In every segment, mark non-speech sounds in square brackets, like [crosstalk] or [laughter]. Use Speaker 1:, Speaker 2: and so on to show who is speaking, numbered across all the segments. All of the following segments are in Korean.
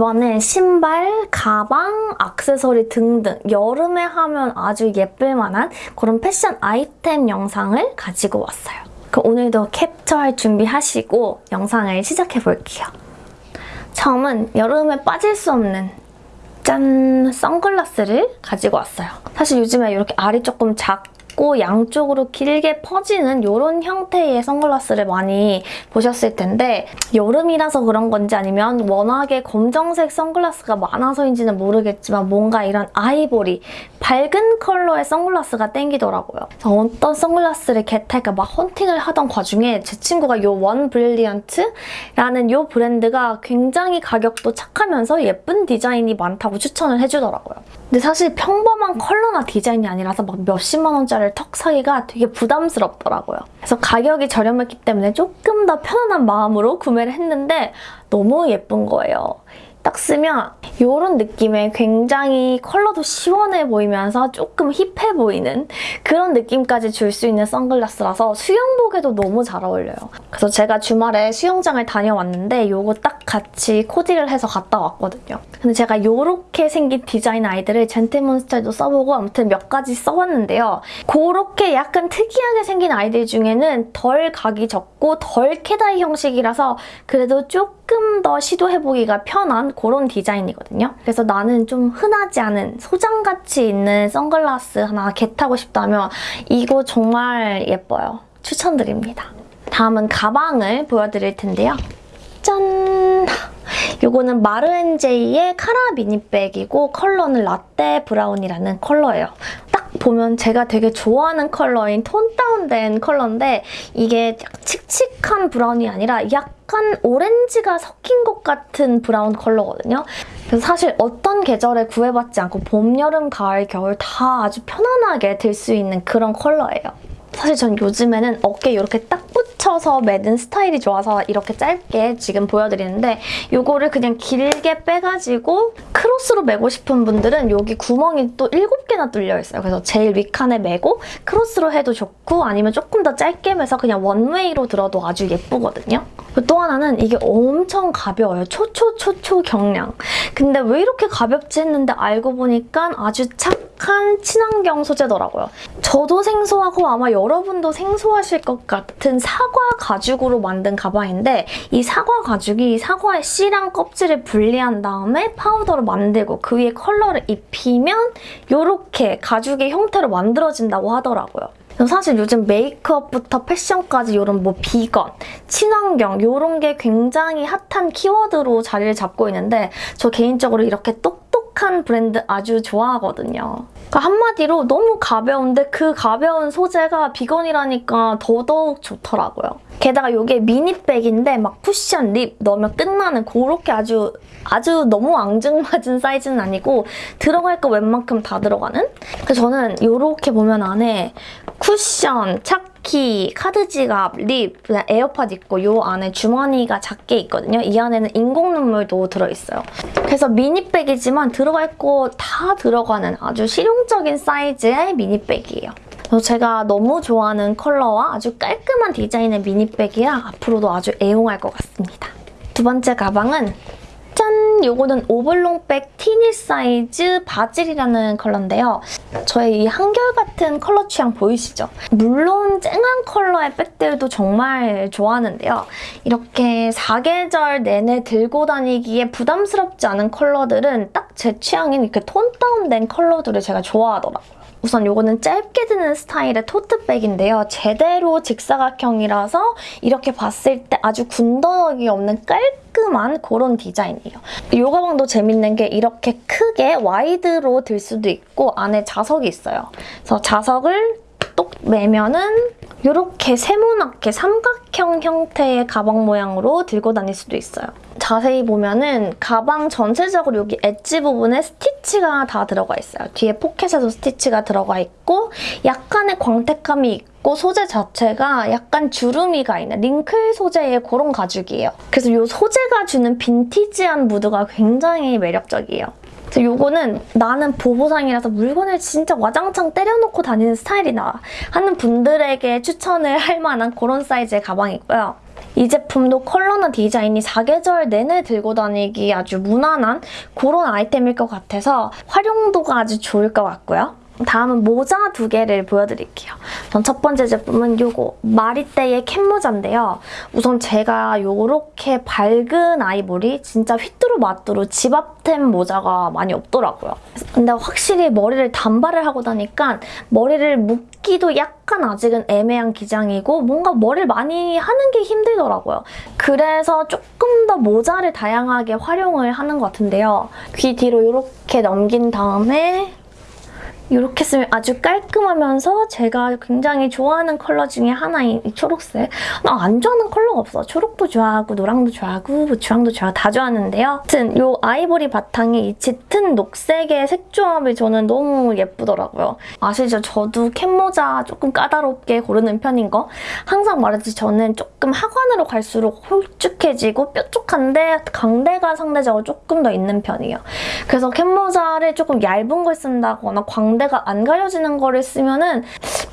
Speaker 1: 이번엔 신발, 가방, 액세서리 등등 여름에 하면 아주 예쁠 만한 그런 패션 아이템 영상을 가지고 왔어요. 그럼 오늘도 캡처할 준비하시고 영상을 시작해볼게요. 처음은 여름에 빠질 수 없는 짠! 선글라스를 가지고 왔어요. 사실 요즘에 이렇게 알이 조금 작 고 양쪽으로 길게 퍼지는 이런 형태의 선글라스를 많이 보셨을 텐데 여름이라서 그런 건지 아니면 워낙에 검정색 선글라스가 많아서인지는 모르겠지만 뭔가 이런 아이보리, 밝은 컬러의 선글라스가 땡기더라고요. 어떤 선글라스를 get할까 막 헌팅을 하던 와중에 제 친구가 이 원 브릴리언트라는 이 브랜드가 굉장히 가격도 착하면서 예쁜 디자인이 많다고 추천을 해주더라고요. 근데 사실 평범한 컬러나 디자인이 아니라서 막 몇십만 원짜리 를턱 사기가 되게 부담스럽더라고요. 그래서 가격이 저렴했기 때문에 조금 더 편안한 마음으로 구매를 했는데 너무 예쁜 거예요. 딱 쓰면 이런 느낌의 굉장히 컬러도 시원해 보이면서 조금 힙해 보이는 그런 느낌까지 줄 수 있는 선글라스라서 수영복에도 너무 잘 어울려요. 그래서 제가 주말에 수영장을 다녀왔는데 이거 딱 같이 코디를 해서 갔다 왔거든요. 근데 제가 이렇게 생긴 디자인 아이들을 젠틀몬스터에도 써보고 아무튼 몇 가지 써봤는데요. 그렇게 약간 특이하게 생긴 아이들 중에는 덜 각이 적고 덜 캐다이 형식이라서 그래도 조금 더 시도해보기가 편한 그런 디자인이거든요. 그래서 나는 좀 흔하지 않은 소장가치 있는 선글라스 하나 get하고 싶다면 이거 정말 예뻐요. 추천드립니다. 다음은 가방을 보여드릴 텐데요. 짠! 이거는 마르엔제이의 카라 미니백이고 컬러는 라떼 브라운이라는 컬러예요. 딱 보면 제가 되게 좋아하는 컬러인 tone down된 컬러인데 이게 칙칙한 브라운이 아니라 약간 오렌지가 섞인 것 같은 브라운 컬러거든요. 그래서 사실 어떤 계절에 구애받지 않고 봄, 여름, 가을, 겨울 다 아주 편안하게 들 수 있는 그런 컬러예요. 사실 전 요즘에는 어깨 이렇게 딱 붙여서 매는 스타일이 좋아서 이렇게 짧게 지금 보여드리는데 이거를 그냥 길게 빼가지고 크로스로 매고 싶은 분들은 여기 구멍이 또 7개나 뚫려 있어요. 그래서 제일 윗칸에 매고 크로스로 해도 좋고 아니면 조금 더 짧게 매서 그냥 one way로 들어도 아주 예쁘거든요. 또 하나는 이게 엄청 가벼워요. 초초초초 경량. 근데 왜 이렇게 가볍지 했는데 알고 보니까 아주 착 한 친환경 소재더라고요. 저도 생소하고 아마 여러분도 생소하실 것 같은 사과 가죽으로 만든 가방인데 이 사과 가죽이 사과의 씨랑 껍질을 분리한 다음에 파우더로 만들고 그 위에 컬러를 입히면 이렇게 가죽의 형태로 만들어진다고 하더라고요. 사실 요즘 메이크업부터 패션까지 이런 뭐 비건, 친환경 이런 게 굉장히 핫한 키워드로 자리를 잡고 있는데 저 개인적으로 이렇게 똑 똑한 브랜드 아주 좋아하거든요. 그러니까 한마디로 너무 가벼운데 그 가벼운 소재가 비건이라니까 더더욱 좋더라고요. 게다가 이게 미니백인데 막 쿠션, 립 넣으면 끝나는 그렇게 아주 아주 너무 앙증맞은 사이즈는 아니고 들어갈 거 웬만큼 다 들어가는? 그래서 저는 이렇게 보면 안에 쿠션, 차키, 카드 지갑, lip, 에어팟 있고 이 안에 주머니가 작게 있거든요. 이 안에는 인공 눈물도 들어있어요. 그래서 미니백이지만 들어갈 거 다 들어가는 아주 실용적인 사이즈의 미니백이에요. 제가 너무 좋아하는 컬러와 아주 깔끔한 디자인의 미니백이라 앞으로도 아주 애용할 것 같습니다. 두 번째 가방은 짠! 요거는 오블롱백 teeny 사이즈 바질이라는 컬러인데요. 저의 이 한결같은 컬러 취향 보이시죠? 물론 쨍한 컬러의 백들도 정말 좋아하는데요. 이렇게 사계절 내내 들고 다니기에 부담스럽지 않은 컬러들은 딱 제 취향인 이렇게 tone down된 컬러들을 제가 좋아하더라고요. 우선 이거는 짧게 드는 스타일의 토트백인데요. 제대로 직사각형이라서 이렇게 봤을 때 아주 군더더기 없는 깔끔한 그런 디자인이에요. 이 가방도 재밌는 게 이렇게 크게 와이드로 들 수도 있고 안에 자석이 있어요. 그래서 자석을 똑 매면은 이렇게 세모나게 삼각형 형태의 가방 모양으로 들고 다닐 수도 있어요. 자세히 보면은 가방 전체적으로 여기 엣지 부분에 스티치가 다 들어가 있어요. 뒤에 포켓에도 스티치가 들어가 있고 약간의 광택감이 있고 소재 자체가 약간 주름이가 있는 링클 소재의 그런 가죽이에요. 그래서 이 소재가 주는 빈티지한 무드가 굉장히 매력적이에요. 요거는 나는 보보상이라서 물건을 진짜 와장창 때려놓고 다니는 스타일이다 하는 분들에게 추천을 할 만한 그런 사이즈의 가방이고요. 이 제품도 컬러나 디자인이 사계절 내내 들고 다니기 아주 무난한 그런 아이템일 것 같아서 활용도가 아주 좋을 것 같고요. 다음은 모자 두 개를 보여드릴게요. 전 첫 번째 제품은 이거 마리떼의 캡모자인데요. 우선 제가 이렇게 밝은 아이보리 진짜 휘뚜루마뚜루 집앞템 모자가 많이 없더라고요. 근데 확실히 머리를 단발을 하고 나니까 머리를 묶기도 약간 아직은 애매한 기장이고 뭔가 머리를 많이 하는 게 힘들더라고요. 그래서 조금 더 모자를 다양하게 활용을 하는 것 같은데요. 귀 뒤로 이렇게 넘긴 다음에 이렇게 쓰면 아주 깔끔하면서 제가 굉장히 좋아하는 컬러 중에 하나인 이 초록색. 나 안 좋아하는 컬러가 없어. 초록도 좋아하고 노랑도 좋아하고 뭐 주황도 좋아하고 다 좋아하는데요. 아무튼 이 아이보리 바탕에 이 짙은 녹색의 색조합이 저는 너무 예쁘더라고요. 아시죠? 저도 캡모자 조금 까다롭게 고르는 편인 거. 항상 말했듯이 저는 조금 하관으로 갈수록 홀쭉해지고 뾰족한데 강대가 상대적으로 조금 더 있는 편이에요. 그래서 캡모자를 조금 얇은 걸 쓴다거나 광대 가 안 가려지는 거를 쓰면은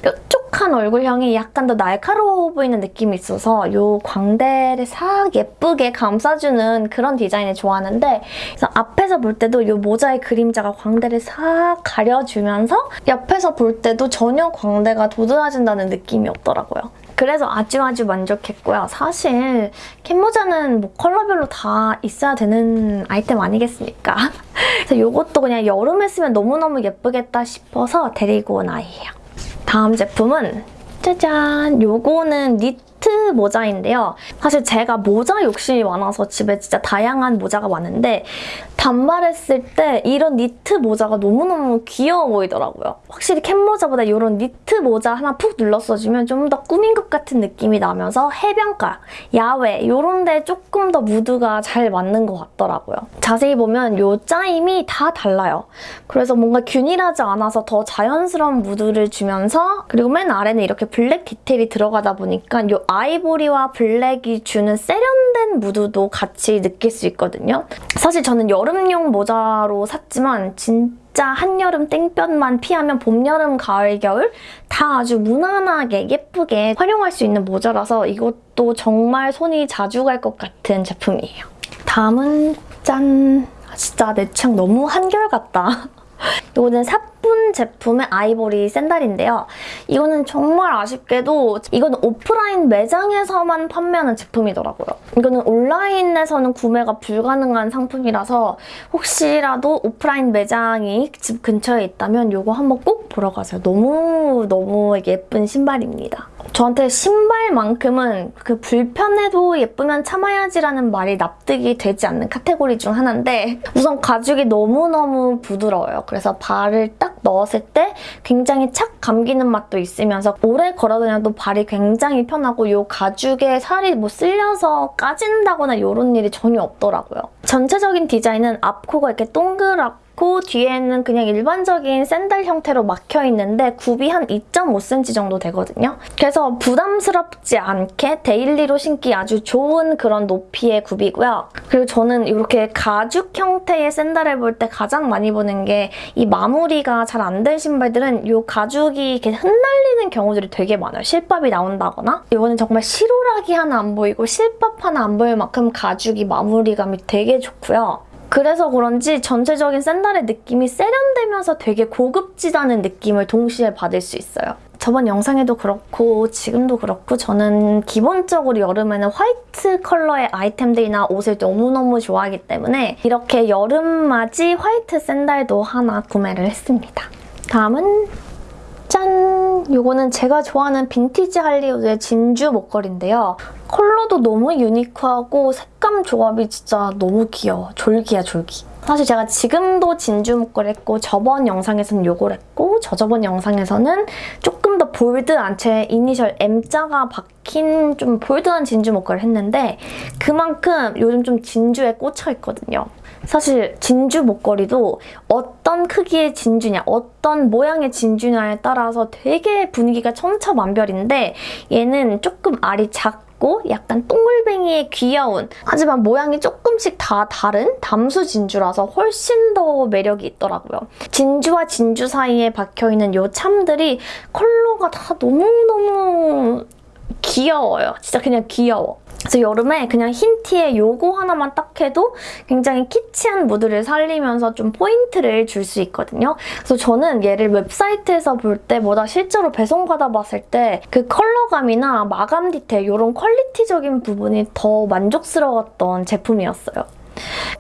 Speaker 1: 뾰족한 얼굴형이 약간 더 날카로워 보이는 느낌이 있어서 이 광대를 싹 예쁘게 감싸주는 그런 디자인을 좋아하는데 그래서 앞에서 볼 때도 이 모자의 그림자가 광대를 싹 가려주면서 옆에서 볼 때도 전혀 광대가 도드라진다는 느낌이 없더라고요. 그래서 아주 아주 만족했고요. 사실 캡모자는 뭐 컬러별로 다 있어야 되는 아이템 아니겠습니까? [laughs] 그래서 이것도 그냥 여름에 쓰면 너무너무 예쁘겠다 싶어서 데리고 온 아이예요. 다음 제품은 짜잔! 요거는 니 트 모자인데요. 사실 제가 모자 욕심이 많아서 집에 진짜 다양한 모자가 많은데 단발했을 때 이런 니트 모자가 너무너무 귀여워 보이더라고요. 확실히 캡 모자보다 이런 니트 모자 하나 푹 눌렀어주면 좀 더 꾸민 것 같은 느낌이 나면서 해변가, 야외 이런 데 조금 더 무드가 잘 맞는 것 같더라고요. 자세히 보면 이 짜임이 다 달라요. 그래서 뭔가 균일하지 않아서 더 자연스러운 무드를 주면서 그리고 맨 아래는 이렇게 블랙 디테일이 들어가다 보니까 이 아이보리와 블랙이 주는 세련된 무드도 같이 느낄 수 있거든요. 사실 저는 여름용 모자로 샀지만 진짜 한여름 땡볕만 피하면 봄, 여름, 가을, 겨울 다 아주 무난하게 예쁘게 활용할 수 있는 모자라서 이것도 정말 손이 자주 갈 것 같은 제품이에요. 다음은 짠! 아, 진짜 내 취향 너무 한결같다. [laughs] 이거는 사뿐 제품의 아이보리 샌달인데요. 이거는 정말 아쉽게도 이거는 오프라인 매장에서만 판매하는 제품이더라고요. 이거는 온라인에서는 구매가 불가능한 상품이라서 혹시라도 오프라인 매장이 집 근처에 있다면 이거 한번 꼭 보러 가세요. 너무너무 예쁜 신발입니다. 저한테 신발만큼은 그 불편해도 예쁘면 참아야지라는 말이 납득이 되지 않는 카테고리 중 하나인데 우선 가죽이 너무너무 부드러워요. 그래서 발을 딱 넣었을 때 굉장히 착 감기는 맛도 있으면서 오래 걸어다녀도 발이 굉장히 편하고 이 가죽에 살이 뭐 쓸려서 까진다거나 이런 일이 전혀 없더라고요. 전체적인 디자인은 앞코가 이렇게 동그랗고 그 뒤에는 그냥 일반적인 샌들 형태로 막혀 있는데 굽이 한 2.5cm 정도 되거든요. 그래서 부담스럽지 않게 daily로 신기 아주 좋은 그런 높이의 굽이고요. 그리고 저는 이렇게 가죽 형태의 샌들을 볼 때 가장 많이 보는 게 이 마무리가 잘 안 된 신발들은 이 가죽이 이렇게 흩날리는 경우들이 되게 많아요. 실밥이 나온다거나 이거는 정말 실오라기 하나 안 보이고 실밥 하나 안 보일 만큼 가죽이 마무리감이 되게 좋고요. 그래서 그런지 전체적인 샌달의 느낌이 세련되면서 되게 고급지다는 느낌을 동시에 받을 수 있어요. 저번 영상에도 그렇고 지금도 그렇고 저는 기본적으로 여름에는 화이트 컬러의 아이템들이나 옷을 너무너무 좋아하기 때문에 이렇게 여름맞이 화이트 샌달도 하나 구매를 했습니다. 다음은 짠! 이거는 제가 좋아하는 빈티지 할리우드의 진주 목걸이인데요. 컬러도 너무 유니크하고 색감 조합이 진짜 너무 귀여워. 졸기야 졸기. 사실 제가 지금도 진주 목걸이 했고 저번 영상에서는 이걸 했고 저저번 영상에서는 조금 더 볼드한 제 이니셜 M자가 박힌 좀 볼드한 진주 목걸이를 했는데 그만큼 요즘 좀 진주에 꽂혀 있거든요. 사실 진주 목걸이도 어떤 크기의 진주냐, 어떤 모양의 진주냐에 따라서 되게 분위기가 천차만별인데 얘는 조금 알이 작고 약간 똥글뱅이의 귀여운 하지만 모양이 조금씩 다 다른 담수 진주라서 훨씬 더 매력이 있더라고요. 진주와 진주 사이에 박혀있는 이 charm들이 컬러가 다 너무너무 귀여워요. 진짜 그냥 귀여워. 그래서 여름에 그냥 흰 티에 요거 하나만 딱 해도 굉장히 키치한 무드를 살리면서 좀 포인트를 줄 수 있거든요. 그래서 저는 얘를 웹사이트에서 볼 때보다 실제로 배송받아봤을 때 그 컬러감이나 마감 디테일 이런 quality적인 부분이 더 만족스러웠던 제품이었어요.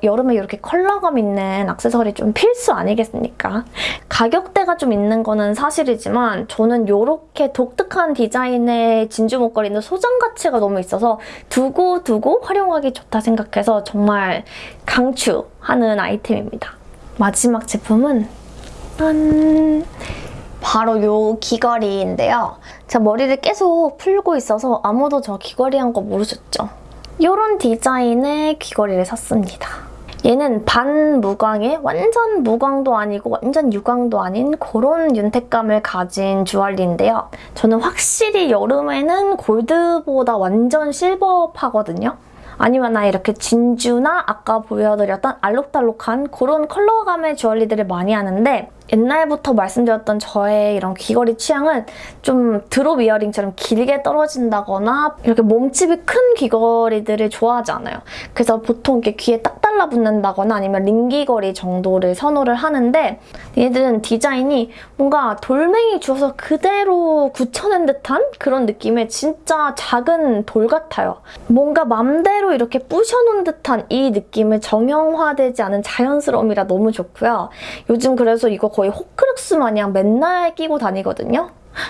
Speaker 1: 여름에 이렇게 컬러감 있는 액세서리 좀 필수 아니겠습니까? 가격대가 좀 있는 거는 사실이지만 저는 이렇게 독특한 디자인의 진주 목걸이는 소장 가치가 너무 있어서 두고 두고 활용하기 좋다 생각해서 정말 강추하는 아이템입니다. 마지막 제품은 짠! 바로 요 귀걸이인데요. 제가 머리를 계속 풀고 있어서 아무도 저 귀걸이 한 거 모르셨죠? 이런 디자인의 귀걸이를 샀습니다. 얘는 반무광의 완전 무광도 아니고 완전 유광도 아닌 그런 윤택감을 가진 주얼리인데요. 저는 확실히 여름에는 골드보다 완전 실버파거든요. 아니면 나 이렇게 진주나 아까 보여드렸던 알록달록한 그런 컬러감의 주얼리들을 많이 하는데 옛날부터 말씀드렸던 저의 이런 귀걸이 취향은 좀 드롭 이어링처럼 길게 떨어진다거나 이렇게 몸집이 큰 귀걸이들을 좋아하지 않아요. 그래서 보통 이렇게 귀에 딱 달라붙는다거나 아니면 링귀걸이 정도를 선호를 하는데 얘들은 디자인이 뭔가 돌멩이 주워서 그대로 굳혀낸 듯한 그런 느낌의 진짜 작은 돌 같아요. 뭔가 맘대로 이렇게 부셔놓은 듯한 이 느낌을 정형화되지 않은 자연스러움이라 너무 좋고요. 요즘 그래서 이거 거의 호크룩스 마냥 맨날 끼고 다니거든요.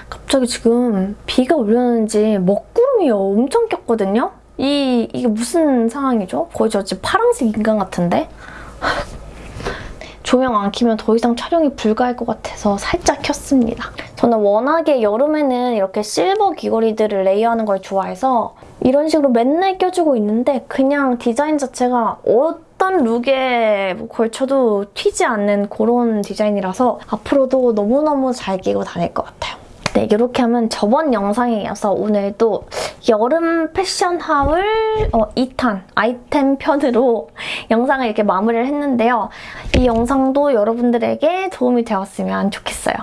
Speaker 1: 갑자기 지금 비가 올려는지 먹구름이 엄청 꼈거든요. 이, 이게 무슨 상황이죠? 거의 저 지금 파란색 인간 같은데? 조명 안 켜면 더 이상 촬영이 불가할 것 같아서 살짝 켰습니다. 저는 워낙에 여름에는 이렇게 실버 귀걸이들을 레이어하는 걸 좋아해서 이런 식으로 맨날 껴주고 있는데 그냥 디자인 자체가 어떤 룩에 걸쳐도 튀지 않는 그런 디자인이라서 앞으로도 너무너무 잘 끼고 다닐 것 같아요. 네, 이렇게 하면 저번 영상에 이어서 오늘도 여름 패션 하울 어, 2탄 아이템 편으로 [laughs] 영상을 이렇게 마무리를 했는데요. 이 영상도 여러분들에게 도움이 되었으면 좋겠어요.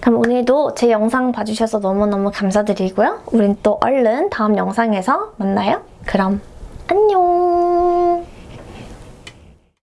Speaker 1: 그럼 오늘도 제 영상 봐주셔서 너무너무 감사드리고요. 우린 또 얼른 다음 영상에서 만나요. 그럼 안녕!